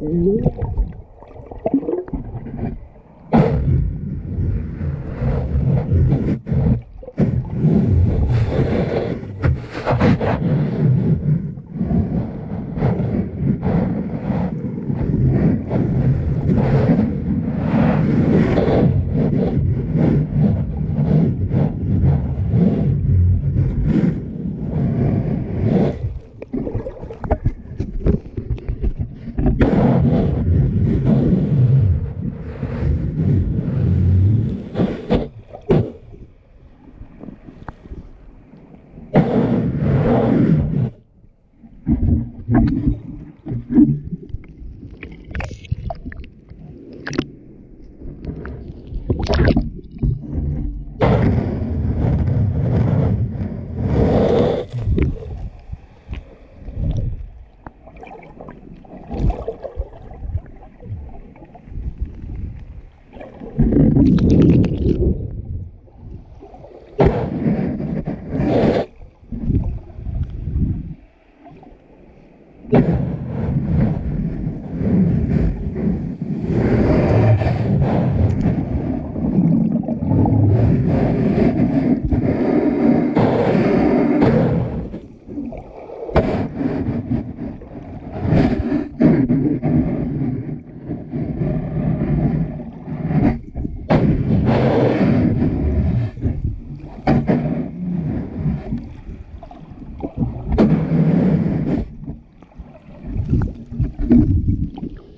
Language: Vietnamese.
lúa